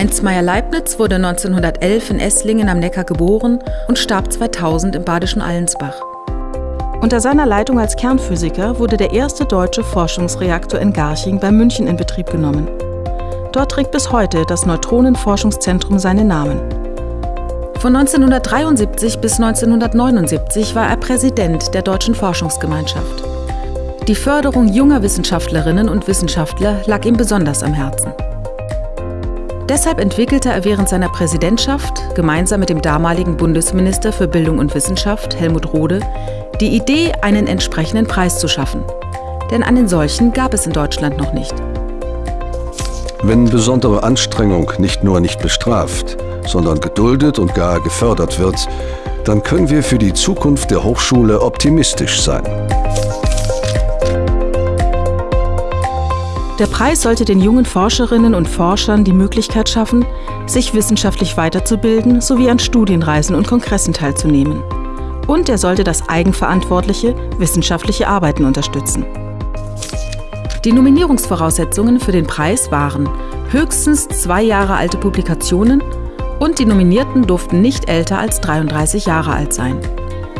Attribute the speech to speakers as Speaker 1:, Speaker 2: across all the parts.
Speaker 1: Heinz Meyer-Leibniz wurde 1911 in Esslingen am Neckar geboren und starb 2000 im badischen Allensbach.
Speaker 2: Unter seiner Leitung als Kernphysiker wurde der erste deutsche Forschungsreaktor in Garching bei München in Betrieb genommen. Dort trägt bis heute das Neutronenforschungszentrum seinen Namen.
Speaker 1: Von 1973 bis 1979 war er Präsident der Deutschen Forschungsgemeinschaft. Die Förderung junger Wissenschaftlerinnen und Wissenschaftler lag ihm besonders am Herzen. Deshalb entwickelte er während seiner Präsidentschaft gemeinsam mit dem damaligen Bundesminister für Bildung und Wissenschaft, Helmut Rohde, die Idee, einen entsprechenden Preis zu schaffen. Denn einen solchen gab es in Deutschland noch nicht.
Speaker 3: Wenn besondere Anstrengung nicht nur nicht bestraft, sondern geduldet und gar gefördert wird, dann können wir für die Zukunft der Hochschule optimistisch sein.
Speaker 2: Der Preis sollte den jungen Forscherinnen und Forschern die Möglichkeit schaffen, sich wissenschaftlich weiterzubilden sowie an Studienreisen und Kongressen teilzunehmen. Und er sollte das eigenverantwortliche wissenschaftliche Arbeiten unterstützen.
Speaker 1: Die Nominierungsvoraussetzungen für den Preis waren höchstens zwei Jahre alte Publikationen und die Nominierten durften nicht älter als 33 Jahre alt sein.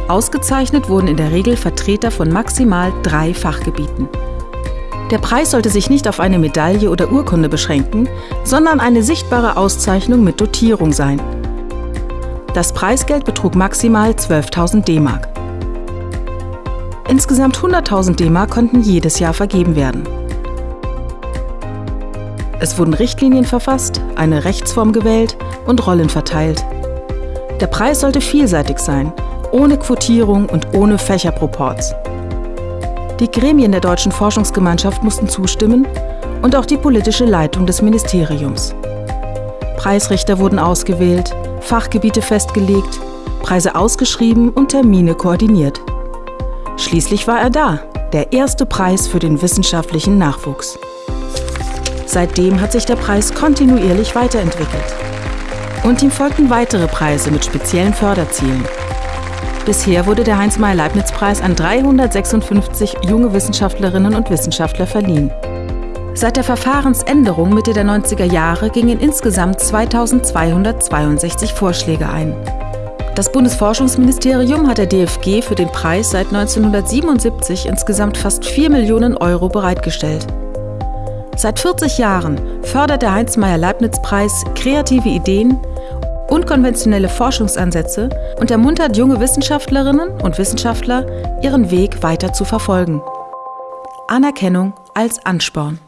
Speaker 1: Ausgezeichnet wurden in der Regel Vertreter von maximal drei Fachgebieten. Der Preis sollte sich nicht auf eine Medaille oder Urkunde beschränken, sondern eine sichtbare Auszeichnung mit Dotierung sein. Das Preisgeld betrug maximal 12.000 D-Mark. Insgesamt 100.000 D-Mark konnten jedes Jahr vergeben werden. Es wurden Richtlinien verfasst, eine Rechtsform gewählt und Rollen verteilt. Der Preis sollte vielseitig sein, ohne Quotierung und ohne Fächerproports. Die Gremien der Deutschen Forschungsgemeinschaft mussten zustimmen und auch die politische Leitung des Ministeriums. Preisrichter wurden ausgewählt, Fachgebiete festgelegt, Preise ausgeschrieben und Termine koordiniert. Schließlich war er da, der erste Preis für den wissenschaftlichen Nachwuchs. Seitdem hat sich der Preis kontinuierlich weiterentwickelt. Und ihm folgten weitere Preise mit speziellen Förderzielen. Bisher wurde der Heinz-Meyer-Leibniz-Preis an 356 junge Wissenschaftlerinnen und Wissenschaftler verliehen. Seit der Verfahrensänderung Mitte der 90er Jahre gingen insgesamt 2262 Vorschläge ein. Das Bundesforschungsministerium hat der DFG für den Preis seit 1977 insgesamt fast 4 Millionen Euro bereitgestellt. Seit 40 Jahren fördert der Heinz-Meyer-Leibniz-Preis kreative Ideen, unkonventionelle Forschungsansätze und ermuntert junge Wissenschaftlerinnen und Wissenschaftler, ihren Weg weiter zu verfolgen. Anerkennung als Ansporn.